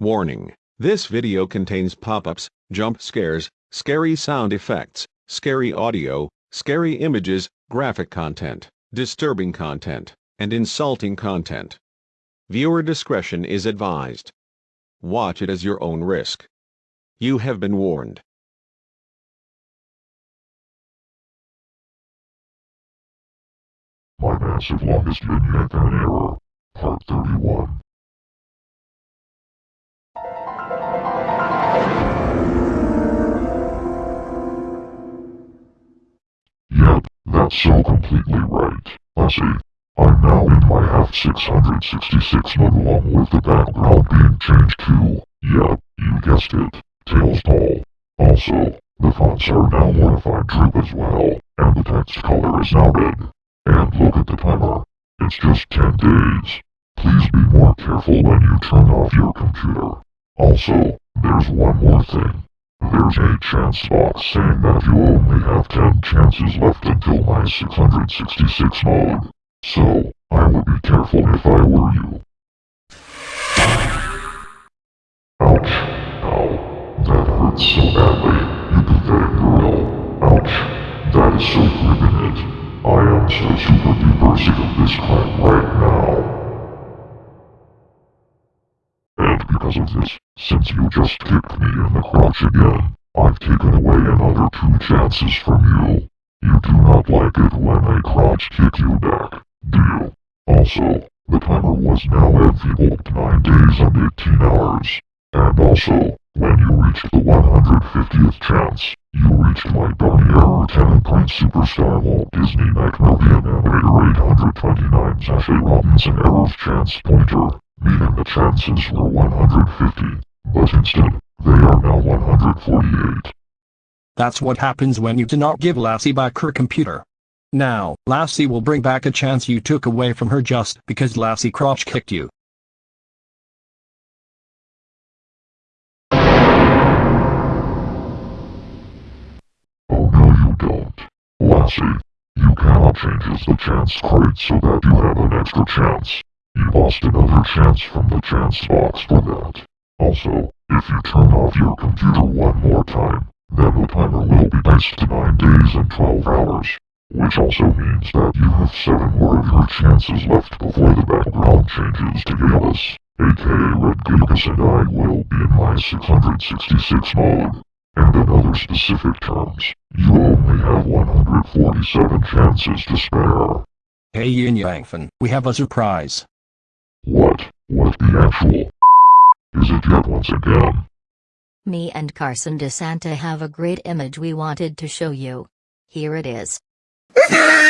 Warning. This video contains pop-ups, jump scares, scary sound effects, scary audio, scary images, graphic content, disturbing content, and insulting content. Viewer discretion is advised. Watch it as your own risk. You have been warned. My massive longest and error, part 31. That's so completely right. Lassie, I'm now in my half 666 mode along with the background being changed to, yep, you guessed it, Tails Doll. Also, the fonts are now modified droop as well, and the text color is now red. And look at the timer. It's just 10 days. Please be more careful when you turn off your computer. Also, there's one more thing. There's a chance box saying that you only have 10 chances left until my 666 mode. So, I would be careful if I were you. Ouch. Ow. That hurts so badly. You pathetic girl. Ouch. That is so it. I am so super duper sick of this crap right now. And because of this, since you just kicked me in the crotch again, I've taken away another two chances from you. You do not like it when I crotch kick you back, do you? Also, the timer was now enfeebled 9 days and 18 hours. And also, when you reached the 150th chance, you reached my Barney Error 10 Point Superstar Walt Disney Nickelodeon Animator 829 Sashay Robinson Error's chance pointer, meaning the chances were 150, but instead, they are now 148. That's what happens when you do not give Lassie back her computer. Now, Lassie will bring back a chance you took away from her just because Lassie crotch kicked you. Oh no you don't. Lassie, you cannot change the chance crate so that you have an extra chance. You lost another chance from the chance box for that. Also, if you turn off your computer one more time, then the timer will be diced to 9 days and 12 hours. Which also means that you have 7 more of your chances left before the background changes to Gallus, aka Red Gigas and I will be in my 666 mode. And in other specific terms, you only have 147 chances to spare. Hey Yin Yang we have a surprise. What? What the actual? Is it yet once again? Me and Carson DeSanta have a great image we wanted to show you. Here it is.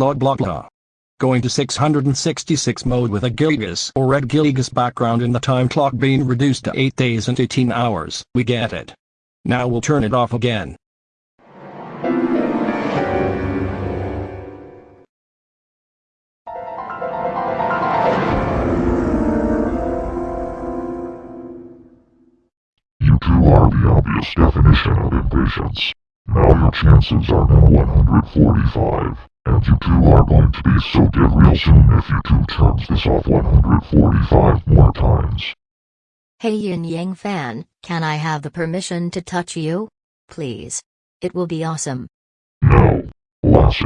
Blah blah blah. Going to 666 mode with a Gilgas or Red Gilgas background and the time clock being reduced to 8 days and 18 hours. We get it. Now we'll turn it off again. You two are the obvious definition of impatience. Now your chances are now 145, and you two are going to be so dead real soon if you two turns this off 145 more times. Hey Yin Yang fan, can I have the permission to touch you? Please. It will be awesome. No, Lassie.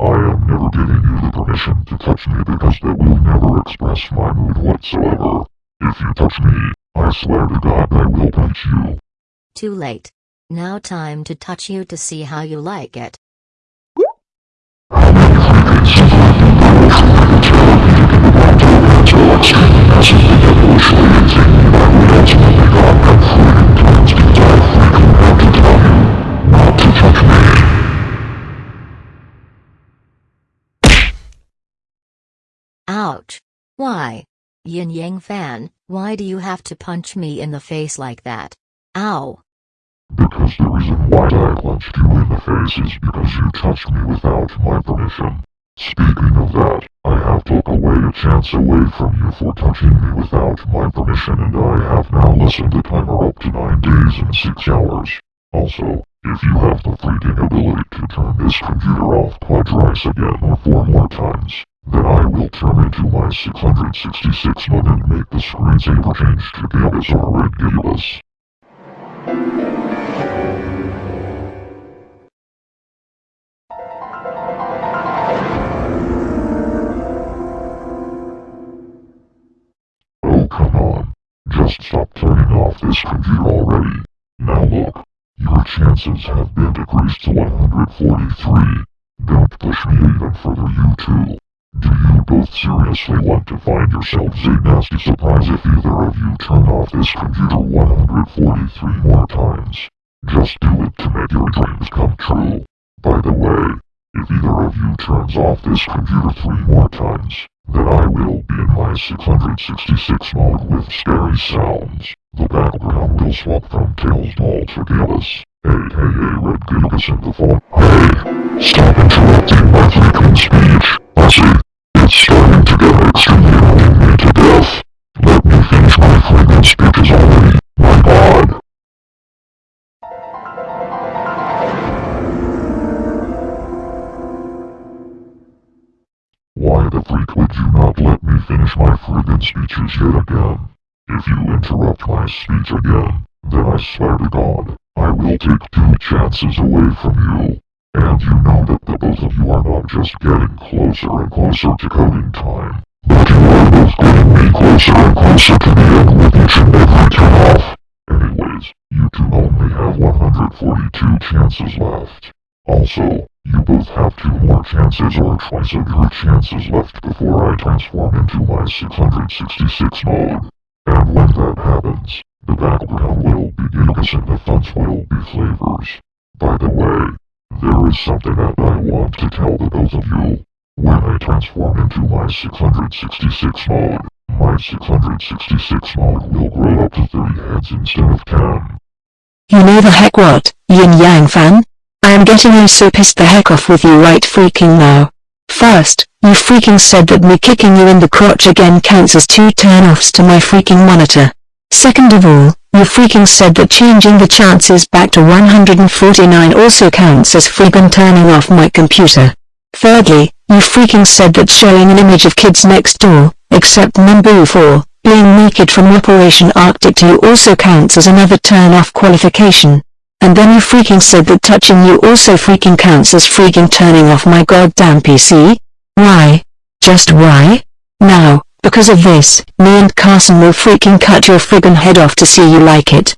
I am never giving you the permission to touch me because that will never express my mood whatsoever. If you touch me, I swear to God I will punch you. Too late. Now time to touch you to see how you like it. Ouch. Why? Yin Yang fan, why do you have to punch me in the face like that? Ow. Because the reason why I punched you in the face is because you touched me without my permission. Speaking of that, I have took away a chance away from you for touching me without my permission and I have now lessened the timer up to 9 days and 6 hours. Also, if you have the freaking ability to turn this computer off quadrice again or four more times, then I will turn into my 666 mode and make the screensaver change to Gabus or Red Gabus. Just stop turning off this computer already. Now look. Your chances have been decreased to 143. Don't push me even further you two. Do you both seriously want to find yourselves a nasty surprise if either of you turn off this computer 143 more times? Just do it to make your dreams come true. By the way, if either of you turns off this computer three more times, then I will be in my 666 mode with scary sounds. The background will swap from Tails Doll to Gallus. Hey, hey, hey, Red Gilgus in the form. Hey, stop interrupting my freaking speech. Lassie, it's starting to get extremely annoying me to death. Let me finish my freaking speeches finish my friggin' speeches yet again? If you interrupt my speech again, then I swear to God, I will take two chances away from you. And you know that the both of you are not just getting closer and closer to coding time, but you are both getting me closer and closer to the end with each and every turn off. Anyways, you two only have 142 chances left. Also, you both have two more chances or twice of your chances left before I transform into my 666 mode. And when that happens, the background will be Gilgas and the fonts will be flavors. By the way, there is something that I want to tell the both of you. When I transform into my 666 mode, my 666 mode will grow up to 30 heads instead of 10. You know the heck what, Yin Yang fan? I am getting you so pissed the heck off with you right freaking now. First, you freaking said that me kicking you in the crotch again counts as two turn-offs to my freaking monitor. Second of all, you freaking said that changing the chances back to 149 also counts as freaking turning off my computer. Thirdly, you freaking said that showing an image of kids next door, except Numbuh 4, being naked from Operation Arctic to you also counts as another turn-off qualification. And then you freaking said that touching you also freaking counts as freaking turning off my goddamn PC? Why? Just why? Now, because of this, me and Carson will freaking cut your friggin' head off to see you like it.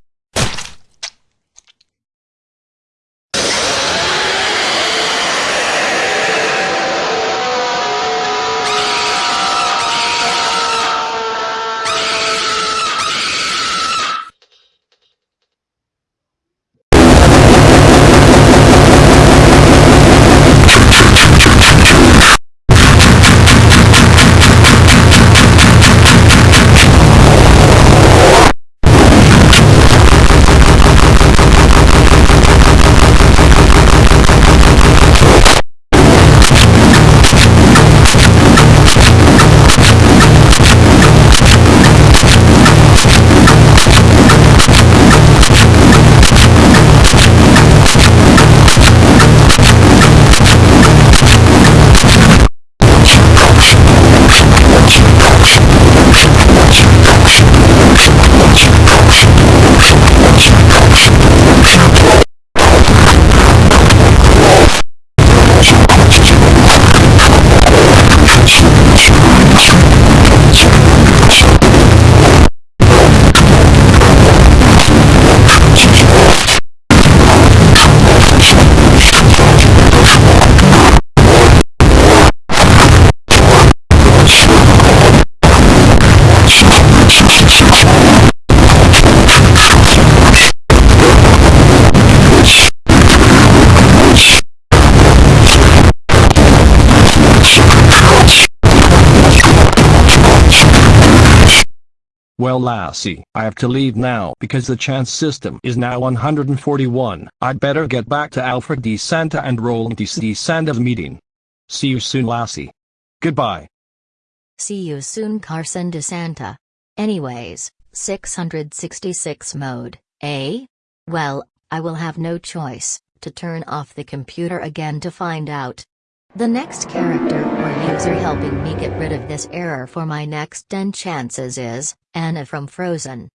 Russian Well Lassie, I have to leave now because the chance system is now 141. I'd better get back to Alfred DeSanta and Roland DeSanta's meeting. See you soon Lassie. Goodbye. See you soon Carson DeSanta. Anyways, 666 mode, eh? Well, I will have no choice, to turn off the computer again to find out. The next character or user helping me get rid of this error for my next 10 chances is, Anna from Frozen.